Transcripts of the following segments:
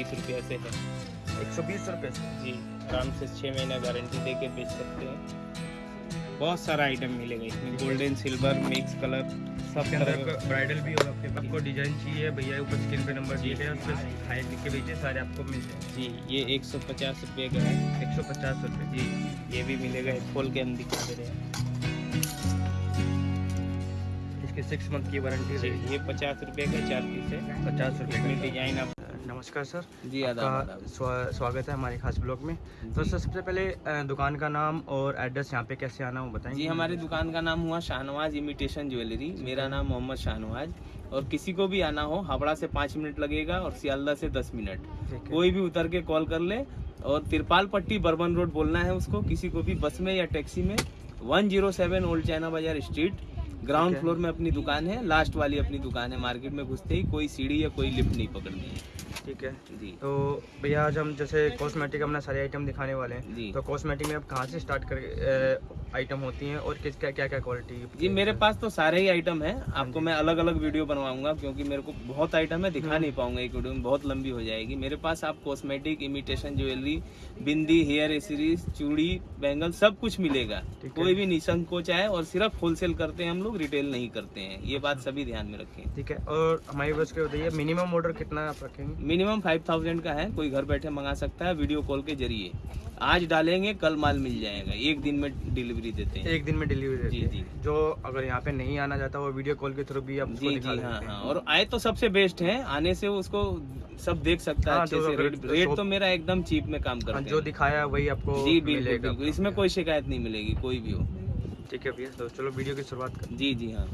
बीस रुपया से है। एक सौ बीस रुपये से? जी आराम से छः महीना गारंटी दे के बेच सकते हैं। बहुत सारा आइटम मिलेगा इसमें। गोल्डन सिल्वर मिक्स कलर सब तरह अंदर ब्राइडल भी होगा। आपके आपको डिज़ाइन चाहिए भैया ऊपर स्क्रीन पे नंबर दिए गए हैं, उस पर हाई लिख के भेजिए सारे आपको मिल जाएँगे। जी ये एक सौ पचास रुपये का है। एक सौ पचास रुपये। जी ये भी मिलेगा। खोल के हम दिखा दे रहे हैं। इसकी सिक्स मंथ की वारंटी रहेगी। ये पचास रुपये का चार पीस है। पचास रुपये इसमें डिज़ाइन आप नमस्कार सर। जी आपका स्वा- स्वागत है हमारे खास ब्लॉग में। तो सर सबसे पहले दुकान का नाम और एड्रेस यहाँ पे कैसे आना वो बताएँगे? जी हमारी दुकान का नाम हुआ शाहनवाज इमिटेशन ज्वेलरी। मेरा नाम मोहम्मद शाहनवाज। और किसी को भी आना हो हावड़ा से पाँच मिनट लगेगा और सियालदा से दस मिनट। कोई भी उतर के कॉल कर ले और तिरपाल पट्टी बर्बन रोड बोलना है उसको। किसी को भी बस में या टैक्सी में 107 old China Bazaar street. Ground floor में अपनी दुकान है। लास्ट वाली अपनी दुकान है मार्केट में घुसते ही। कोई सीढ़ी या कोई लिफ्ट नहीं पकड़नी है। ठीक है। जी। तो भैया आज हम जैसे कॉस्मेटिक अपना सारे आइटम दिखाने वाले हैं। जी। तो कॉस्मेटिक में अब कहाँ से स्टार्ट कर आइटम होती हैं और किस क्या क्या क्या क्वालिटी जी मेरे पास तो सारे ही आइटम है। आपको मैं अलग अलग वीडियो बनवाऊँगा क्योंकि मेरे को बहुत आइटम है दिखा नहीं पाऊँगा एक वीडियो में बहुत लंबी हो जाएगी। मेरे पास आप cosmetic imitation jewellery bindi hair accessories चूड़ी बैंगल सब कुछ मिलेगा। कोई भी निसंकोच है और सिर्फ़ होलसेल करते हैं हम लोग रिटेल नहीं करते हैं। ये बात सभी ध्यान में रखें। ठीक है और हमारी बस के बताइए मिनिमम ऑर्डर कितना आप रखेंगे? मिनिमम फाइव थाउज़ेंड का है कोई घर बैठे मंगा सकता है वीडियो कॉल के ज़रिए। आज डालेंगे कल माल मिल जाएगा एक दिन में डिलीवरी देते हैं। एक दिन में डिलीवरी जी, देती जी। जो अगर यहाँ पे नहीं आना चाहता वो वीडियो कॉल के थ्रू भी आप जी जी हाँ हाँ। और आए तो सबसे बेस्ट है आने से उसको सब देख सकता है हाँ, अच्छे से। रेट रेट तो मेरा एकदम चीप में काम हाँ, करते जो दिखाया वही आपको जी बिल्कुल इसमें कोई शिकायत नहीं मिलेगी कोई भी हो। ठीक है भैया तो चलो वीडियो की शुरुआत कर। जी जी हाँ।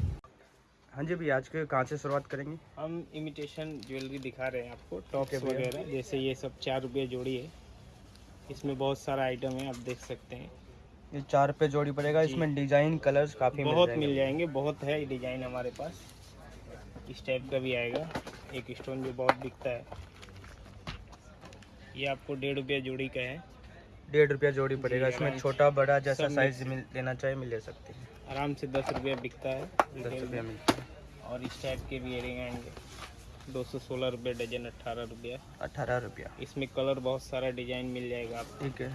हाँ जी भैया आज के कहाँ से शुरुआत करेंगे? हम इमिटेशन ज्वेलरी दिखा रहे हैं आपको टॉप्स वगैरह जैसे ये सब चार रुपये जोड़ी है। इसमें बहुत सारा आइटम है आप देख सकते हैं। ये चार पे जोड़ी पड़ेगा इसमें डिज़ाइन कलर्स काफ़ी बहुत मिल मिल जाएँगे बहुत है डिज़ाइन हमारे पास। इस टाइप का भी आएगा एक स्टोन जो बहुत बिकता है। ये आपको डेढ़ रुपया जोड़ी का है। डेढ़ रुपया जोड़ी पड़ेगा इसमें छोटा बड़ा जैसा साइज़ मिल लेना चाहे मिल ले सकते हैं। आराम से दस रुपया बिकता है दस रुपया मिलता है। और इस टाइप के भी एयरिंग आएँगे दो सौ सोलह रुपये डजन अट्ठारह रुपया। अठारह रुपया। इसमें कलर बहुत सारा डिज़ाइन मिल जाएगा आप ठीक है।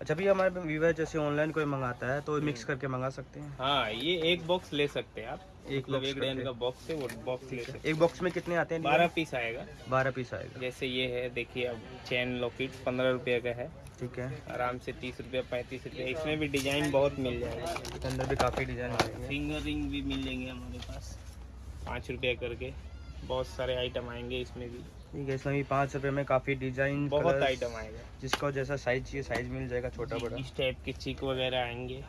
अच्छा भैया हमारे व्यूवर जैसे ऑनलाइन कोई मंगाता है तो मिक्स करके मंगा सकते हैं? हाँ ये एक बॉक्स ले सकते हैं आप। एक मतलब एक डैन। का बॉक्स है वो बॉक्स ले सकते एक बॉक्स में कितने आते हैं बारह पीस आएगा। बारह पीस आएगा। जैसे ये है देखिए अब चैन लॉकेट पंद्रह रुपये का है। ठीक है। आराम से तीस रुपये पैंतीस रुपये इसमें भी डिज़ाइन बहुत मिल जाएगा। इसके अंदर भी काफ़ी डिज़ाइन फिंगर रिंग भी मिल जाएँगे हमारे पास पाँच रुपये करके। बहुत सारे आइटम आएँगे इसमें भी। ठीक है इसमें भी पाँच रुपये में काफ़ी डिज़ाइन बहुत आइटम आएगा। जिसको जैसा साइज़ चाहिए साइज़ मिल जाएगा छोटा बड़ा। इस टाइप के चिक वगैरह आएँगे।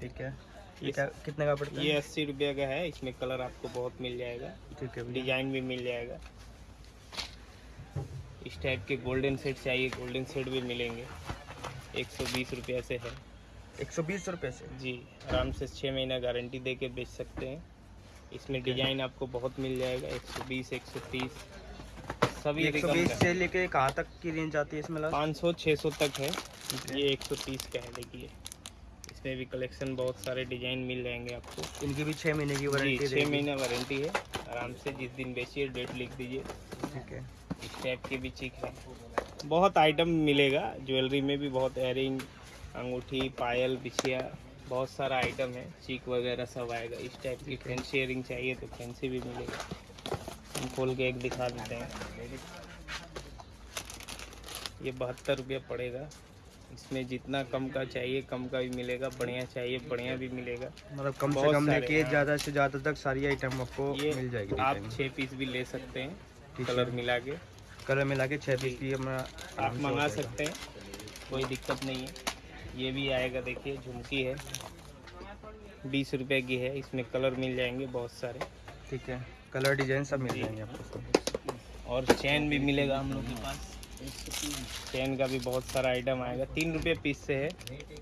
ठीक है। ये कितने का पड़ता है? ये अस्सी रुपये का है इसमें कलर आपको बहुत मिल जाएगा। ठीक है डिज़ाइन भी मिल जाएगा। इस टाइप के गोल्डन सेट चाहिए गोल्डन सेट भी मिलेंगे। एक सौ बीस रुपये से है। एक सौ बीस रुपये से? जी आराम से छः महीना गारंटी दे के बेच सकते हैं। इसमें डिज़ाइन आपको बहुत मिल जाएगा एक सौ बीस एक सौ तीस। सभी एक सौ बीस से लेके कहाँ तक की रेंज आती है इसमें पाँच सौ छः सौ तक है। ये एक सौ तीस का है देखिए। इसमें भी कलेक्शन बहुत सारे डिज़ाइन मिल जाएँगे आपको। इनकी भी छः महीने की वारंटी छः महीना वारंटी है। आराम से जिस दिन बेचिए डेट लिख दीजिए। ठीक है इस टाइप के भी चिक है। बहुत आइटम मिलेगा। ज्वेलरी में भी बहुत एयरिंग अंगूठी पायल बिछिया बहुत सारा आइटम है। चीक वगैरह सब आएगा। इस टाइप की फैंसी इयरिंग चाहिए तो फैंसी भी मिलेगा। हम खोल के एक दिखा देते हैं। ये बहत्तर रुपया पड़ेगा। इसमें जितना कम का चाहिए कम का भी मिलेगा बढ़िया चाहिए बढ़िया भी मिलेगा। मतलब कम से कम लेके। ज़्यादा से ज़्यादा तक सारी आइटम आपको मिल जाएगी आप। छः पीस भी ले सकते हैं कलर मिला के। कलर मिला के छः पीस भी हमारा आप मंगा सकते हैं कोई दिक्कत नहीं है। ये भी आएगा देखिए झुमकी है। बीस रुपए की है इसमें कलर मिल जाएँगे बहुत सारे। ठीक है। कलर डिज़ाइन सब मिल। जाएँगे आपको। और चैन भी मिलेगा हम लोग के पास। चैन का भी बहुत सारा आइटम आएगा। तीन रुपये पीस से है।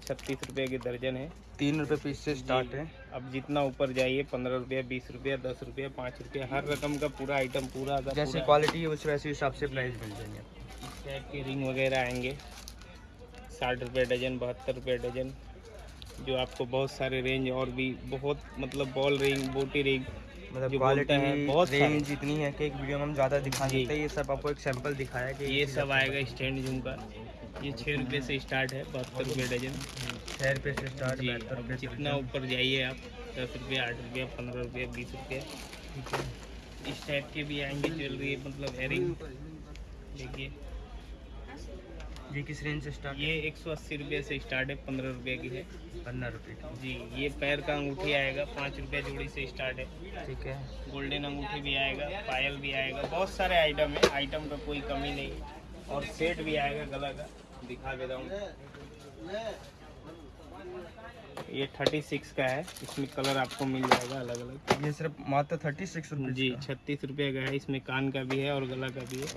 छत्तीस रुपये की दर्जन है। तीन रुपये पीस से स्टार्ट है। अब जितना ऊपर जाइए पंद्रह रुपया बीस रुपया दस रुपया पाँच रुपये हर रकम का पूरा आइटम पूरा जैसी क्वालिटी है उस वैसे हिसाब से प्राइस मिल जाएँगे। इस टाइप के रिंग वगैरह आएँगे। साठ रुपये डजन बहत्तर रुपये डजन जो आपको बहुत सारे रेंज और भी बहुत मतलब बॉल रिंग बोटी रिंग मतलब क्वालिटी है बहुत रेंज इतनी है कि एक वीडियो में हम ज़्यादा दिखा। सकते हैं। ये सब आपको एक सैंपल दिखाया कि ये सब आएगा स्टैंड जूम का। ये छः रुपये से स्टार्ट है बहत्तर रुपये डजन। छः रुपये से स्टार्ट बहत्तर रुपये जितना ऊपर जाइए आप दस रुपये आठ रुपये पंद्रह रुपये बीस रुपये इस टाइप के भी आएँगे ज्वेलरी मतलब एयरिंग देखिए। ये किस रेंज से स्टार्ट ये एक सौ अस्सी रुपये से स्टार्ट है पंद्रह रुपये की है। पंद्रह रुपये की। जी ये पैर का अंगूठी आएगा पाँच रुपये जोड़ी से स्टार्ट है। ठीक है। गोल्डन अंगूठी भी आएगा पायल भी आएगा बहुत सारे आइटम है। आइटम का कोई कमी नहीं। है और सेट भी आएगा गला का दिखा देता हूँ। ये थर्टी सिक्स का है इसमें कलर आपको मिल जाएगा अलग अलग ये सिर्फ़ मात्र थर्टी सिक्स जी छत्तीस रुपये का है इसमें कान का भी है और गला का भी है।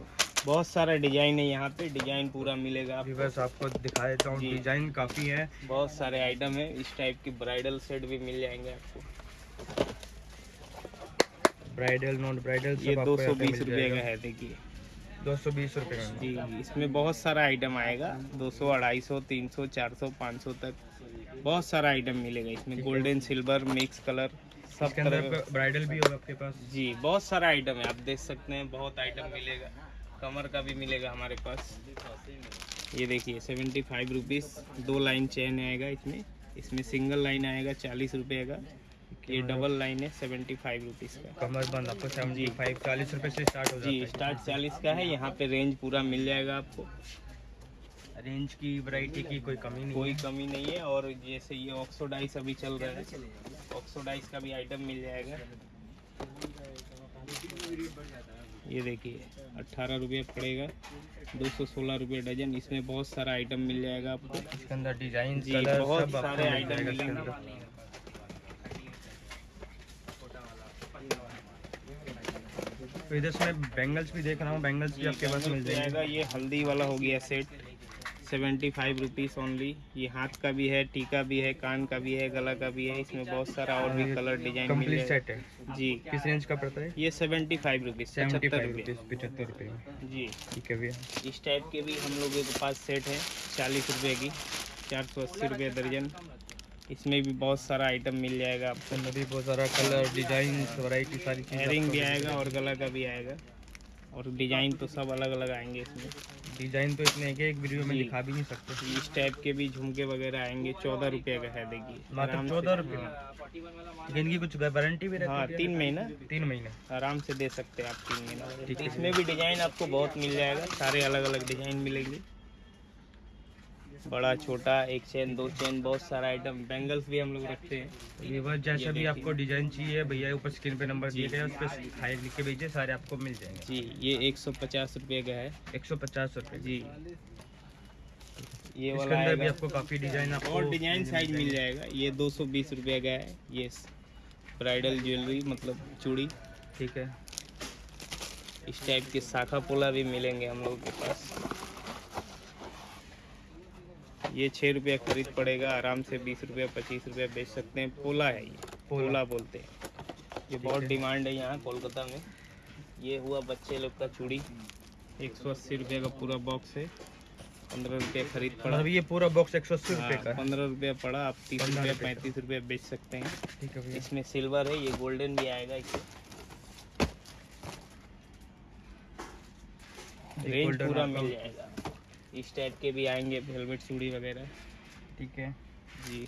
बहुत सारा डिज़ाइन है यहाँ पे डिज़ाइन पूरा मिलेगा अभी आपको। बस आपको दिखा देता हूँ डिज़ाइन काफ़ी है। बहुत सारे आइटम है इस टाइप की ब्राइडल सेट भी मिल जाएँगे आपको। ब्राइडल नॉन ब्राइडल ये दो सौ बीस रुपये का है देखिए। दो सौ बीस रुपये का। जी इसमें बहुत सारा आइटम आएगा 200, 250, 300, 400, 500 तक। बहुत सारा आइटम मिलेगा इसमें। गोल्डन सिल्वर मिक्स कलर सब तरह ब्राइडल भी होगा आपके पास। जी बहुत सारा आइटम है आप देख सकते हैं बहुत आइटम मिलेगा। कमर का भी मिलेगा हमारे पास। ये देखिए सेवेंटी फाइव रुपीज़ दो लाइन चेन आएगा इसमें। इसमें सिंगल लाइन आएगा चालीस रुपये का। ये डबल लाइन है सेवेंटी फाइव रुपीज़ का। कमर बंद आपको सेवेंटी फाइव चालीस रुपये से स्टार्ट हो जी स्टार्ट चालीस का है। यहाँ पे रेंज पूरा मिल जाएगा आपको। रेंज की वैरायटी की कोई कमी नहीं कोई कमी नहीं है। और जैसे ये ऑक्सोडाइस अभी चल रहा है। ऑक्सोडाइस का भी आइटम मिल जाएगा। ये देखिए अट्ठारह रुपये पड़ेगा दो सौ सोलह रुपये डजन इसमें बहुत सारा आइटम मिल जाएगा आपको। इसके अंदर डिज़ाइन जी कलर बहुत सब सारे आइटम मिलेंगे तो इधर से मैं बैंगल्स भी देख रहा हूँ बैंगल्स भी आपके पास मिल जाएँगे। ये हल्दी वाला हो गया set seventy five rupees only ये हाथ का भी है टीका भी है कान का भी है गला का भी है इसमें बहुत सारा और भी कलर डिज़ाइन मिल कंप्लीट सेट है। जी। किस रेंज का पड़ता है? ये सेवेंटी फाइव रुपीज़ सेवेंटी पचहत्तर रुपये पचहत्तर रुपये जी। ठीक है भैया। इस टाइप के भी हम लोगों के पास सेट है चालीस रुपए की चार सौ अस्सी रुपये दर्जन। इसमें भी बहुत सारा आइटम मिल जाएगा आपको। भी बहुत सारा कलर डिज़ाइन वैरायटी सारी चीज़ें भी आएगा और गला का भी आएगा। और डिज़ाइन तो सब अलग अलग आएँगे इसमें। डिज़ाइन तो इतने के एक वीडियो में। दिखा भी नहीं सकते। इस टाइप के भी झुमके वगैरह आएँगे चौदह रुपये का है देखिए। मात्र चौदह रुपये। हाँ, इनकी कुछ वारंटी भी रहती हाँ तीन महीना। तीन महीना। आराम से दे सकते हैं आप तीन महीना। इसमें भी डिज़ाइन आपको बहुत मिल जाएगा। सारे अलग अलग डिज़ाइन मिलेंगे। बड़ा छोटा एक चेन दो चेन बहुत सारा आइटम बैंगल्स भी हम लोग रखते हैं। ये बस जैसा भी आपको डिज़ाइन चाहिए भैया ऊपर स्क्रीन पे नंबर दिए गए उस पर हाई लिख के भेजिए सारे आपको मिल जाएँगे। जी ये एक सौ पचास रुपये का है। एक सौ पचास रुपये जी। ये इसके वाला अंदर भी आपको काफ़ी डिज़ाइन आपको और डिज़ाइन साइज़ मिल जाएगा। ये दो सौ बीस रुपये का है। ये ब्राइडल ज्वेलरी मतलब चूड़ी। ठीक है। इस टाइप के शाखा पोला भी मिलेंगे हम लोग के पास। ये छः रुपया खरीद पड़ेगा आराम से बीस रुपया पच्चीस रुपया बेच सकते हैं। पोला है ये। पोला। बोलते हैं। ये बहुत डिमांड है यहाँ कोलकाता में। ये हुआ बच्चे लोग का चूड़ी। एक सौ अस्सी रुपये का पूरा बॉक्स है। पंद्रह रुपया खरीद पड़ा। मतलब ये पूरा बॉक्स एक सौ अस्सी रुपये का पंद्रह रुपया पड़ा आप तीस 15 रुपया रुपये पैंतीस रुपया बेच सकते हैं। ठीक है इसमें सिल्वर है ये गोल्डन भी आएगा इसमें रेंज पूरा मिल जाएगा। इस टाइप के भी आएँगे हेलमेट चूड़ी वगैरह। ठीक है। जी।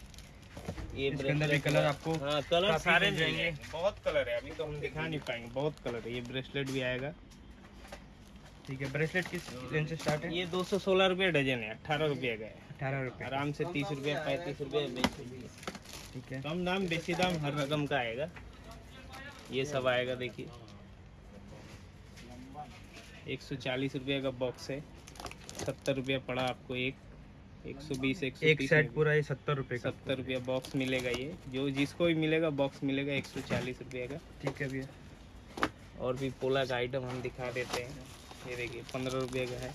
ये इसके अंदर भी कलर आपको हाँ कलर सारे जाएँगे। जाएँगे। बहुत कलर है अभी तो हम दिखा नहीं पाएँगे बहुत कलर है। ये ब्रेसलेट भी आएगा। ठीक है ब्रेसलेट किस रेंज से स्टार्ट है? ये दो सौ सोलह रुपये डजन है अट्ठारह रुपये का है। अठारह रुपये। आराम से तीस रुपये पैंतीस रुपये ठीक है। कम दाम बेसी दाम हर रकम का आएगा। ये सब आएगा देखिए। एक सौ चालीस रुपये का बॉक्स है। सत्तर रुपया पड़ा आपको एक। एक सौ बीस एक सौ एक सेट पूरा ये सत्तर रुपये का। सत्तर रुपया बॉक्स मिलेगा ये। जो जिसको भी मिलेगा बॉक्स मिलेगा एक सौ चालीस रुपये का। ठीक है भैया। और भी पोला का आइटम हम दिखा देते हैं। ये देखिए पंद्रह रुपये का है।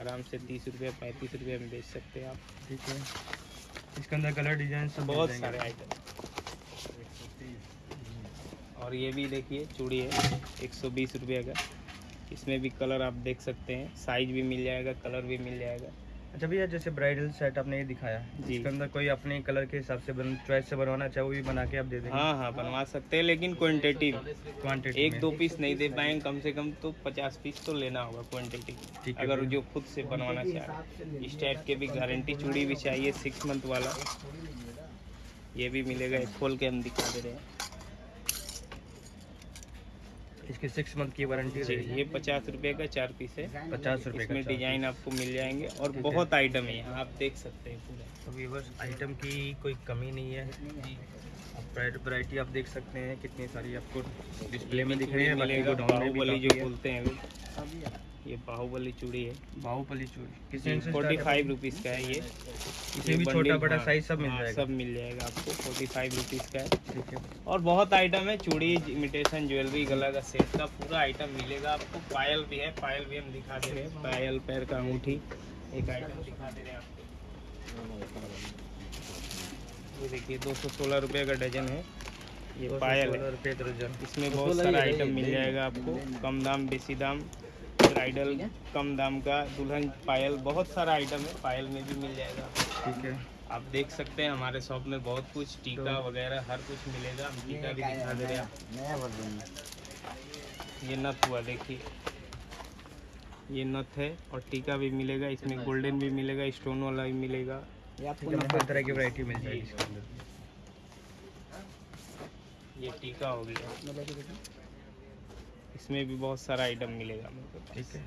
आराम से तीस रुपये पैंतीस रुपये में बेच सकते हैं आप। ठीक है। इसके अंदर कलर डिज़ाइन सब बहुत सारे आइटम और ये भी देखिए चूड़ी है। एक सौ बीस रुपये का। इसमें भी कलर आप देख सकते हैं। साइज़ भी मिल जाएगा कलर भी मिल जाएगा। अच्छा भैया जैसे ब्राइडल सेट आपने ये दिखाया जी। इसके अंदर कोई अपने कलर के हिसाब से बन चॉइस से बनवाना चाहे वो भी बना के आप दे देंगे? हाँ हाँ बनवा सकते हैं लेकिन क्वांटिटी क्वांटिटी एक दो पीस नहीं दे पाएँगे कम से कम तो पचास पीस तो लेना होगा क्वांटिटी ठीक अगर जो खुद से बनवाना चाहे इस टाइप के भी गारंटी चूड़ी भी चाहिए सिक्स मंथ वाला। ये भी मिलेगा खोल के हम दिखा दे रहे हैं। इसकी सिक्स मंथ की वारंटी ये पचास रुपए का चार पीस है। पचास रुपए इसमें डिज़ाइन आपको मिल जाएँगे और बहुत आइटम है यहाँ आप देख सकते हैं पूरा। तो व्यूवर्स आइटम की कोई कमी नहीं है। वैरायटी आप देख सकते हैं कितनी सारी आपको डिस्प्ले में दिख रही है बाकी जो बोलते हैं ये बाहुबली चूड़ी है। बाहुबली चूड़ी। फोर्टी फाइव रुपीज़ का है ये। इसमें भी छोटा बड़ा साइज़ सब मिल हाँ, जाएगा। सब मिल जाएगा आपको। फोर्टी फाइव रुपीज़ का ठीक है। और बहुत आइटम है चूड़ी इमिटेशन ज्वेलरी गला का सेट का पूरा आइटम मिलेगा आपको। पायल भी है पायल भी हम दिखा दे रहे हैं। पायल पैर का अंगूठी एक आइटम दिखा दे रहे हैं आपको। ये देखिए दो सौ सोलह रुपये का डजन है। ये पायल है। इसमें बहुत सारा आइटम मिल जाएगा आपको। कम दाम बेसी दाम। ब्राइडल कम दाम का दुल्हन पायल बहुत सारा आइटम है पायल में भी मिल जाएगा। ठीक है। आप देख सकते हैं हमारे शॉप में बहुत कुछ टीका वगैरह हर कुछ मिलेगा। हम टीका भी दिखा दे रहे हैं। ये नथ हुआ देखिए। ये नथ है और टीका भी मिलेगा इसमें गोल्डन भी मिलेगा स्टोन वाला भी मिलेगा। हर तरह की वैरायटी मिल जाएगी इसके अंदर? ये टीका हो गया। इसमें भी बहुत सारा आइटम मिलेगा। ठीक है।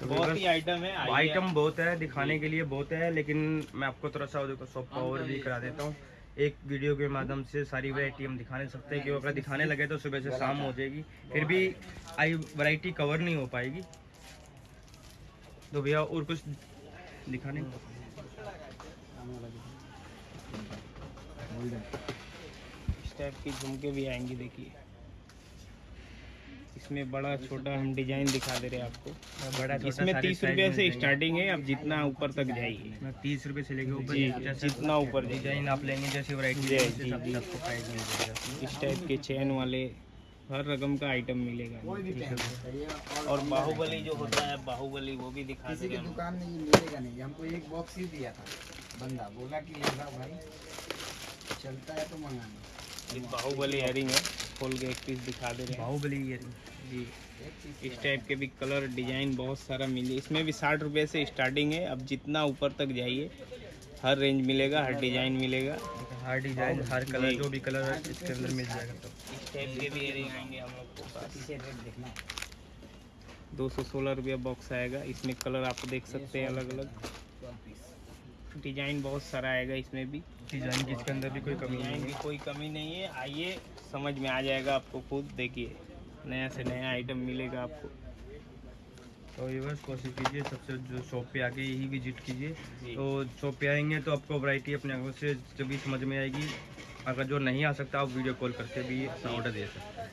तो बहुत ही आइटम है आइटम बहुत है दिखाने के लिए बहुत है लेकिन मैं आपको थोड़ा सा देखो सॉफ्ट पावर भी करा देता हूँ। एक वीडियो के माध्यम से सारी वैरायटी हम दिखा नहीं सकते कि अगर दिखाने लगे तो सुबह से शाम हो जाएगी। फिर भी आई वैरायटी कवर नहीं हो पाएगी। तो भैया और कुछ दिखाने? इस टाइप की झुमके भी आएँगी देखिए। इसमें बड़ा छोटा हम डिज़ाइन दिखा दे रहे हैं आपको। बड़ा इसमें तीस रुपये से स्टार्टिंग है आप जितना ऊपर तक जाइए तीस रुपए से लेके ऊपर जितना ऊपर डिज़ाइन आप लेंगे जैसे जी। आपको प्राइस मिल जाएगा। इस टाइप के चैन वाले हर रकम का आइटम मिलेगा। और बाहुबली जो होता है बाहुबली वो भी दिखा किसी दे की रहे दुकान में ये मिलेगा नहीं। हमको एक बॉक्स ही दिया था। बंदा बोला कि लेगा भाई चलता है तो मंगाना। बाहुबली एयरिंग है। खोल के एक पीस दिखा दे रहे हैं। बाहुबली ये जी। इस टाइप के भी कलर डिज़ाइन बहुत सारा मिले। इसमें भी साठ रुपये से स्टार्टिंग है। अब जितना ऊपर तक जाइए हर रेंज मिलेगा हर डिज़ाइन मिलेगा। हर डिज़ाइन हर कलर जो भी कलर है इसके अंदर मिल जाएगा तो। इस टाइप के भी इयरिंग आएँगे हम लोग के। पास इसे रेट देखना दो सौ सोलह रुपया बॉक्स आएगा। इसमें कलर आप देख सकते हैं अलग अलग डिज़ाइन बहुत सारा आएगा इसमें भी। डिज़ाइन की इसके अंदर भी कोई कमी नहीं की कोई कमी नहीं है। आइए समझ में आ जाएगा आपको खुद। देखिए नया से नया आइटम मिलेगा आपको। तो ये बस कोशिश कीजिए सबसे जो शॉप पे आके यही विज़िट कीजिए। तो शॉप पे आएँगे तो आपको वैरायटी अपने आँखों से जब भी समझ में आएगी अगर जो नहीं आ सकता आप वीडियो कॉल करके भी अपना ऑर्डर दे सकते हैं।